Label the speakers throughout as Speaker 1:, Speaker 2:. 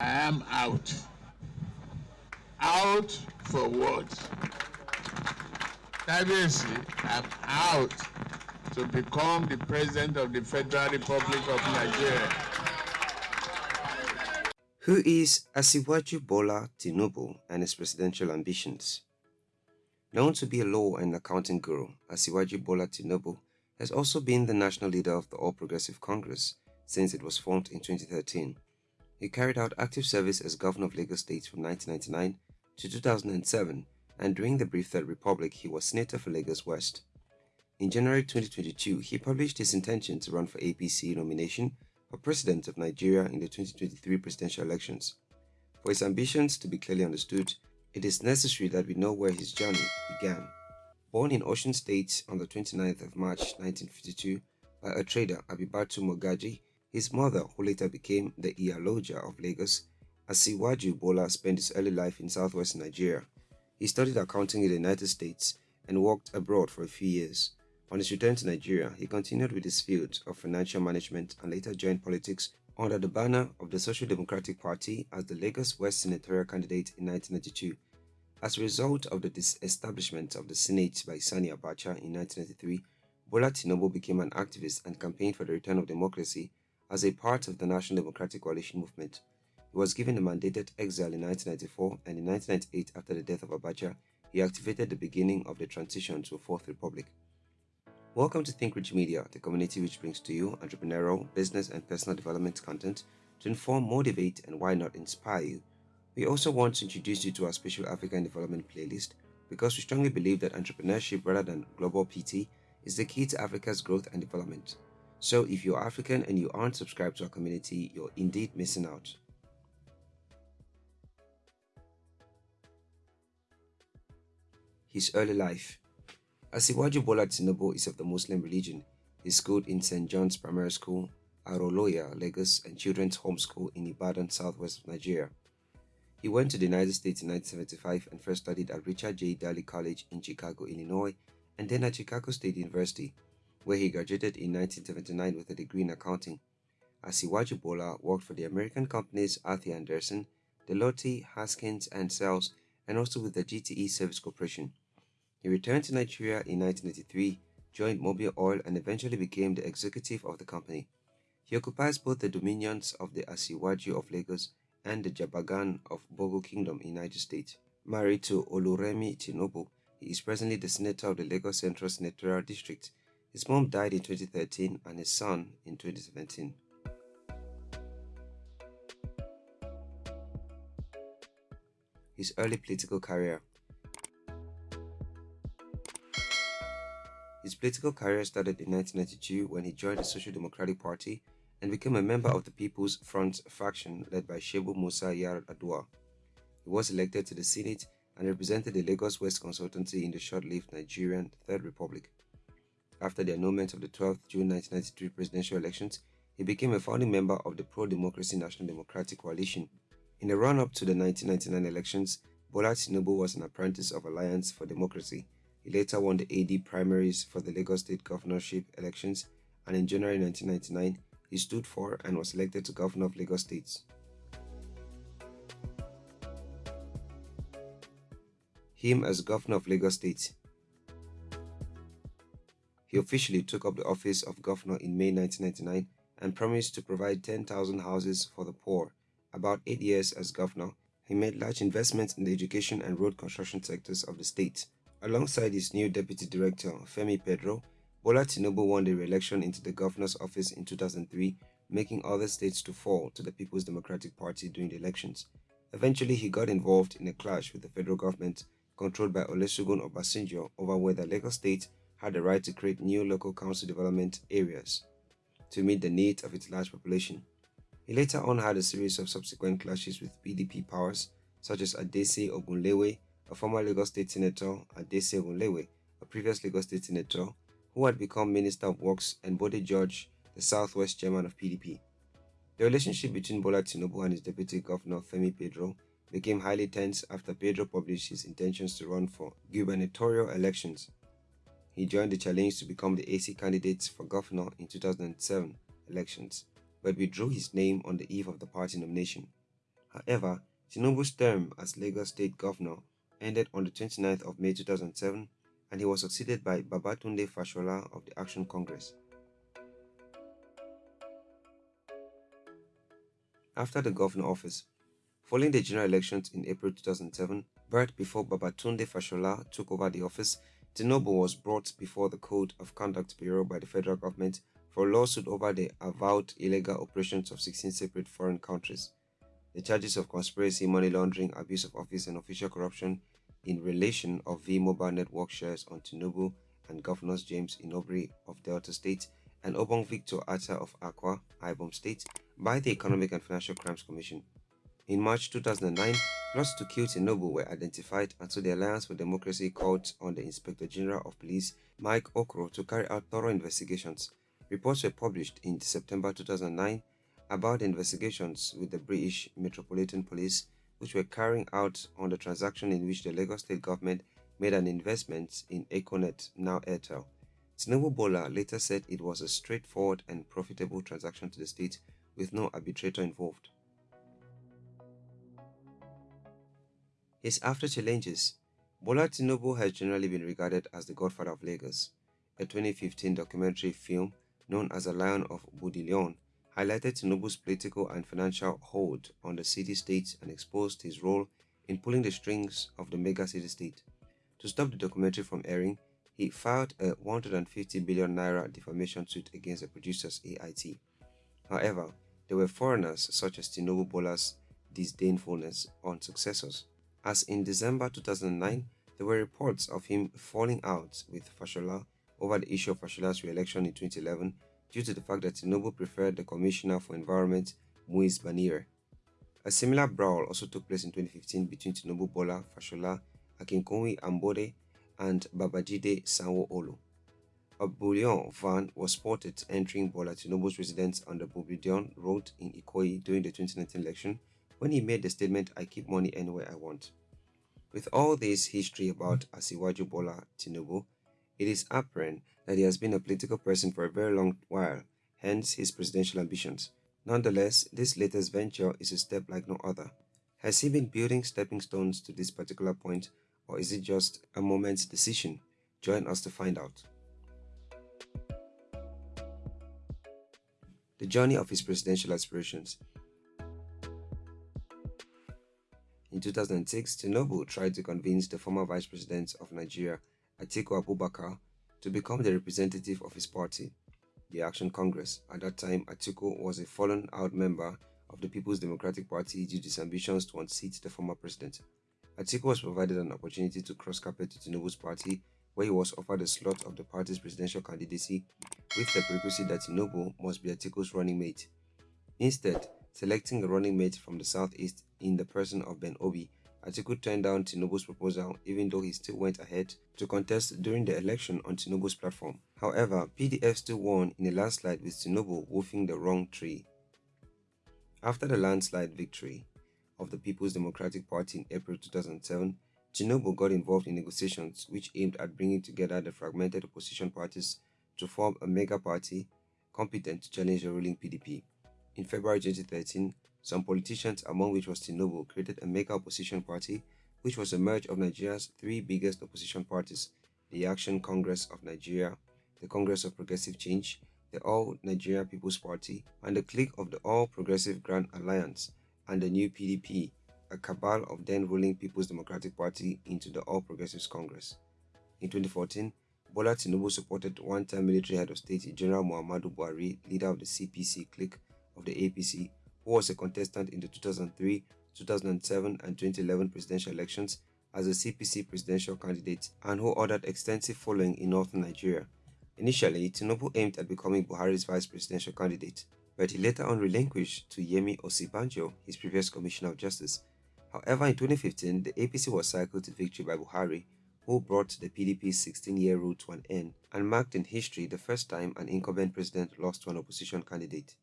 Speaker 1: I am out. Out for what? Obviously, I'm out to become the President of the Federal Republic of Nigeria.
Speaker 2: Who is Asiwaju Bola Tinubu and his presidential ambitions? Known to be a law and accounting guru, Asiwaju Bola Tinubu has also been the national leader of the All Progressive Congress since it was formed in 2013. He carried out active service as governor of Lagos State from 1999 to 2007 and during the brief Third Republic he was senator for Lagos West. In January 2022, he published his intention to run for APC nomination for president of Nigeria in the 2023 presidential elections. For his ambitions to be clearly understood, it is necessary that we know where his journey began. Born in Osun State on the 29th of March 1952 by a trader Abibatu Mogaji, his mother, who later became the Iyaloja of Lagos, Asiwaju Bola spent his early life in southwest Nigeria. He studied accounting in the United States and worked abroad for a few years. On his return to Nigeria, he continued with his field of financial management and later joined politics under the banner of the Social Democratic Party as the Lagos West senatorial candidate in 1992. As a result of the disestablishment of the Senate by Sani Abacha in 1993, Bola Tinubu became an activist and campaigned for the return of democracy as a part of the National Democratic Coalition movement. He was given a mandated exile in 1994 and in 1998 after the death of Abacha, he activated the beginning of the transition to a Fourth Republic. Welcome to Think Rich Media, the community which brings to you entrepreneurial, business, and personal development content to inform, motivate, and why not inspire you. We also want to introduce you to our special African development playlist because we strongly believe that entrepreneurship rather than global PT is the key to Africa's growth and development. So if you're African and you aren't subscribed to our community, you're indeed missing out. His early life Asiwaju Bola Tinubu is of the Muslim religion. He schooled in St. John's Primary School, Aroloya, Lagos, and Children's Home School in Ibadan, southwest Nigeria. He went to the United States in 1975 and first studied at Richard J. Daley College in Chicago, Illinois, and then at Chicago State University, where he graduated in 1979 with a degree in accounting. Asiwaju Bola worked for the American companies Arthur Andersen, Deloitte, Haskins, and Sells, and also with the GTE Service Corporation. He returned to Nigeria in 1983, joined Mobil Oil, and eventually became the executive of the company. He occupies both the dominions of the Asiwaju of Lagos and the Jagaban of Borgu Kingdom in United States. Married to Oluremi Tinubu, he is presently the senator of the Lagos Central Senatorial District. His mom died in 2013 and his son in 2017. His early political career His political career started in 1992 when he joined the Social Democratic Party and became a member of the People's Front faction led by Shehu Musa Yar Adua. He was elected to the Senate and represented the Lagos West Consultancy in the short-lived Nigerian Third Republic. After the annulment of the 12th June 1993 presidential elections, he became a founding member of the Pro-Democracy National Democratic Coalition. In the run-up to the 1999 elections, Bola Tinubu was an apprentice of Alliance for Democracy. He later won the AD primaries for the Lagos State governorship elections and in January 1999, he stood for and was elected to governor of Lagos State. Him as governor of Lagos State. He officially took up the office of governor in May 1999 and promised to provide 10,000 houses for the poor. About eight years as governor, he made large investments in the education and road construction sectors of the state. Alongside his new deputy director, Femi Pedro, Bola won the re-election into the governor's office in 2003, making other states to fall to the People's Democratic Party during the elections. Eventually, he got involved in a clash with the federal government controlled by Olusegun Obasanjo over whether Lagos State had the right to create new local council development areas to meet the needs of its large population. He later on had a series of subsequent clashes with PDP powers such as Adese Ogunlewe, a former Lagos State Senator, Adese Ogunlewe, a previous Lagos State Senator, who had become Minister of Works, and Bode George, the Southwest Chairman of PDP. The relationship between Bola Tinubu and his deputy governor Femi Pedro became highly tense after Pedro published his intentions to run for gubernatorial elections. He joined the challenge to become the AC candidate for governor in 2007 elections, but withdrew his name on the eve of the party nomination. However, Tinubu's term as Lagos State Governor ended on the 29th of May 2007 and he was succeeded by Babatunde Fashola of the Action Congress. After the governor office, following the general elections in April 2007, but before Babatunde Fashola took over the office, Tinubu was brought before the Code of Conduct Bureau by the federal government for a lawsuit over the avowed illegal operations of 16 separate foreign countries. The charges of conspiracy, money laundering, abuse of office, and official corruption in relation of V-Mobile Network shares on Tinubu and Governors James Ibori of Delta State and Obong Victor Attah of Akwa, Ibom State by the Economic and Financial Crimes Commission. In March 2009, plots to kill Tinubu were identified so the Alliance for Democracy called on the Inspector General of Police, Mike Okiro, to carry out thorough investigations. Reports were published in September 2009 about the investigations with the British Metropolitan Police, which were carrying out on the transaction in which the Lagos state government made an investment in Econet, now Airtel. Tinubu Bola later said it was a straightforward and profitable transaction to the state with no arbitrator involved. His after challenges, Bola Tinubu has generally been regarded as the godfather of Lagos. A 2015 documentary film known as The Lion of Bourdillon highlighted Tinubu's political and financial hold on the city-state and exposed his role in pulling the strings of the mega city-state. To stop the documentary from airing, he filed a 150 billion naira defamation suit against the producers AIT. However, there were foreigners such as Tinubu Bola's disdainfulness on successors, as in December 2009, there were reports of him falling out with Fashola over the issue of Fashola's re-election in 2011 due to the fact that Tinubu preferred the Commissioner for Environment, Muiz Banire. A similar brawl also took place in 2015 between Tinubu Bola, Fashola, Akinwunmi Ambode, and Babajide Sanwo-Olu. A bullion van was spotted entering Bola Tinubu's residence on the Bourdillon Road in Ikoyi during the 2019 election when he made the statement, I keep money anywhere I want. With all this history about Asiwaju Bola Tinubu, it is apparent that he has been a political person for a very long while, hence his presidential ambitions. Nonetheless, this latest venture is a step like no other. Has he been building stepping stones to this particular point, or is it just a moment's decision? Join us to find out. The journey of his presidential aspirations. In 2006, Tinubu tried to convince the former vice president of Nigeria, Atiku Abubakar, to become the representative of his party, the Action Congress. At that time, Atiku was a fallen out member of the People's Democratic Party due to his ambitions to unseat the former president. Atiku was provided an opportunity to cross carpet to Tinubu's party, where he was offered a slot of the party's presidential candidacy with the prerequisite that Tinubu must be Atiku's running mate. Instead, selecting a running mate from the southeast in the person of Ben Obi, Atiku turned down Tinubu's proposal even though he still went ahead to contest during the election on Tinubu's platform. However, PDP still won in a landslide with Tinubu wolfing the wrong tree. After the landslide victory of the People's Democratic Party in April 2007, Tinubu got involved in negotiations which aimed at bringing together the fragmented opposition parties to form a mega party competent to challenge the ruling PDP. In February 2013, some politicians, among which was Tinubu, created a mega opposition party which was a merge of Nigeria's three biggest opposition parties, the Action Congress of Nigeria, the Congress of Progressive Change, the All Nigeria People's Party, and the clique of the All Progressive Grand Alliance, and the new PDP, a cabal of then ruling People's Democratic Party into the All Progressives Congress. In 2014, Bola Tinubu supported one-time military head of state General Muhammadu Buhari, leader of the CPC clique of the APC, who was a contestant in the 2003, 2007 and 2011 presidential elections as a CPC presidential candidate and who ordered extensive following in northern Nigeria. Initially, Tinubu aimed at becoming Buhari's vice presidential candidate, but he later on relinquished to Yemi Osinbajo, his previous Commissioner of Justice. However, in 2015, the APC was cycled to victory by Buhari, who brought the PDP's 16-year rule to an end and marked in history the first time an incumbent president lost to an opposition candidate.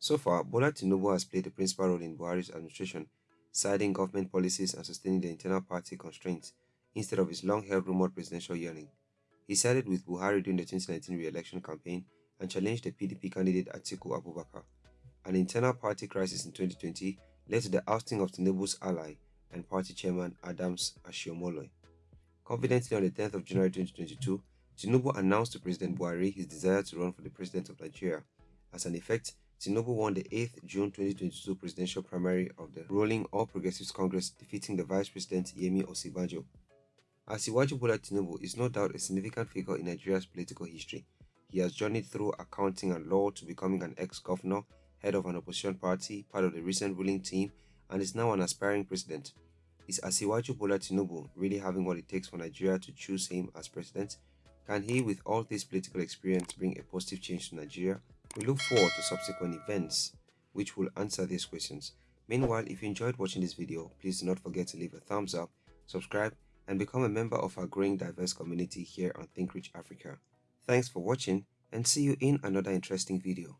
Speaker 2: So far, Bola Tinubu has played a principal role in Buhari's administration, siding government policies and sustaining the internal party constraints instead of his long-held rumored presidential yearning. He sided with Buhari during the 2019 re-election campaign and challenged the PDP candidate Atiku Abubakar. An internal party crisis in 2020 led to the ousting of Tinubu's ally and party chairman Adams Oshiomhole. Confidently on the 10th of January 2022, Tinubu announced to President Buhari his desire to run for the president of Nigeria. As an effect, Tinubu won the 8th June 2022 presidential primary of the ruling All Progressives Congress, defeating the Vice President Yemi Osinbajo. Asiwaju Bola Tinubu is no doubt a significant figure in Nigeria's political history. He has journeyed through accounting and law to becoming an ex-governor, head of an opposition party, part of the recent ruling team, and is now an aspiring president. Is Asiwaju Bola Tinubu really having what it takes for Nigeria to choose him as president? Can he, with all this political experience, bring a positive change to Nigeria? We look forward to subsequent events which will answer these questions. Meanwhile, if you enjoyed watching this video, please do not forget to leave a thumbs up, subscribe, and become a member of our growing diverse community here on Think Rich Africa. Thanks for watching and see you in another interesting video.